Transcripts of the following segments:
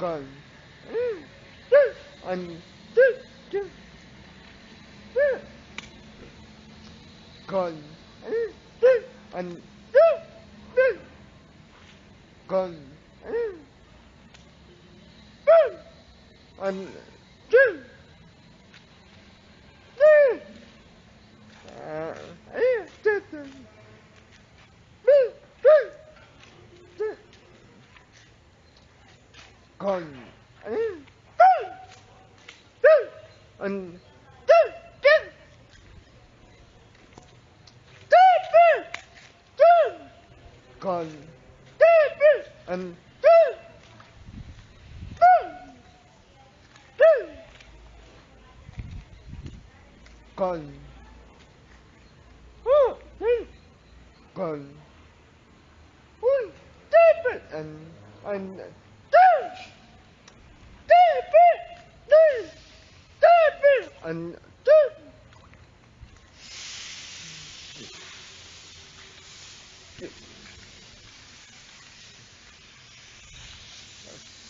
còn anh còn anh còn anh còn anh còn anh còn còn anh anh and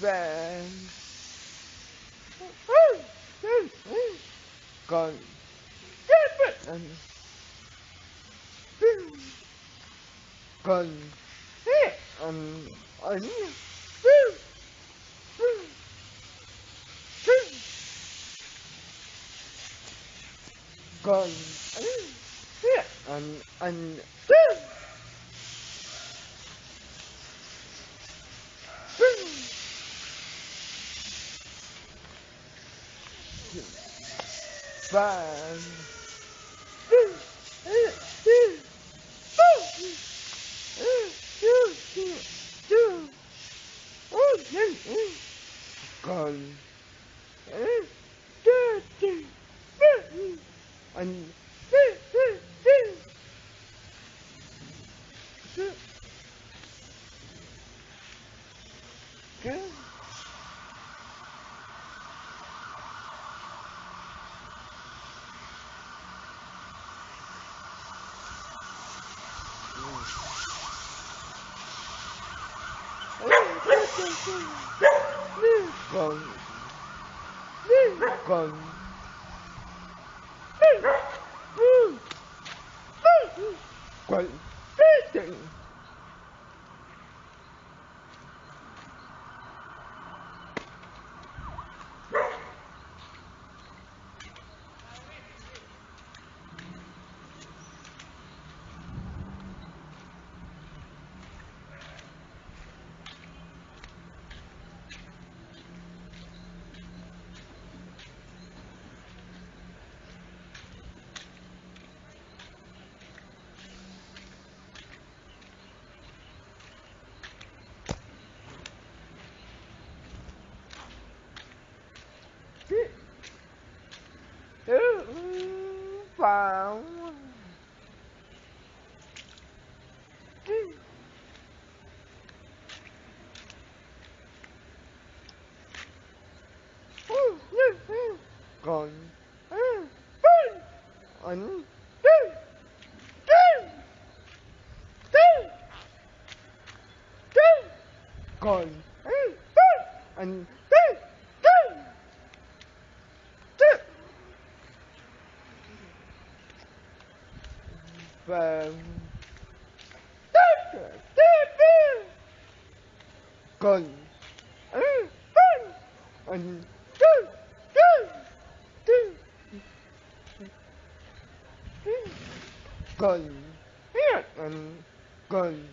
then gone and gone and anh And, anh anh còn còn quậy chừng còn anh còn phàm còn anh còn anh còn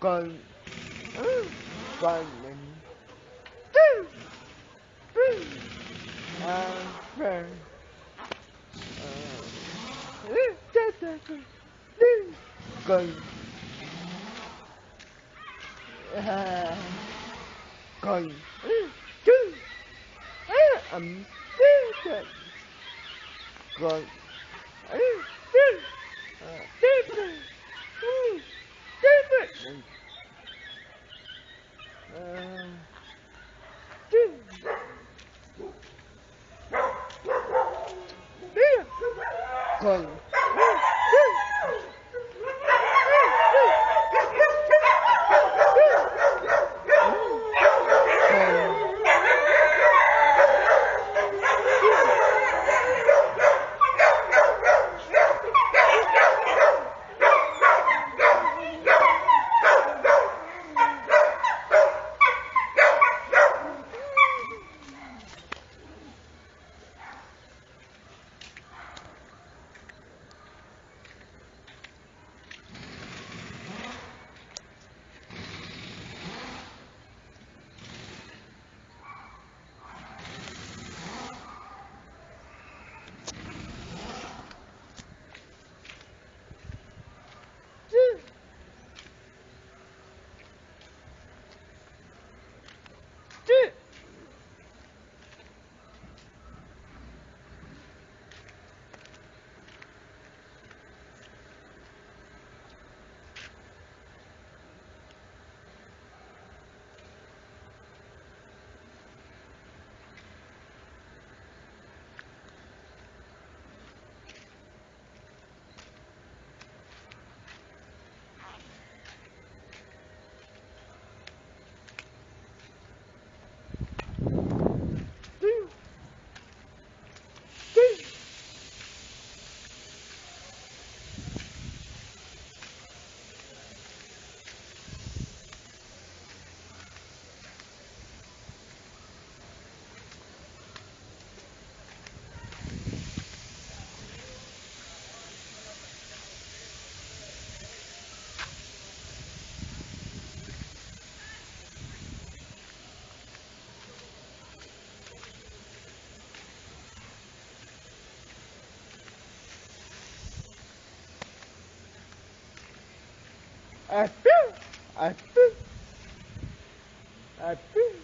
còn còn con à, con chứ ẩm con con I feel, I feel, I feel.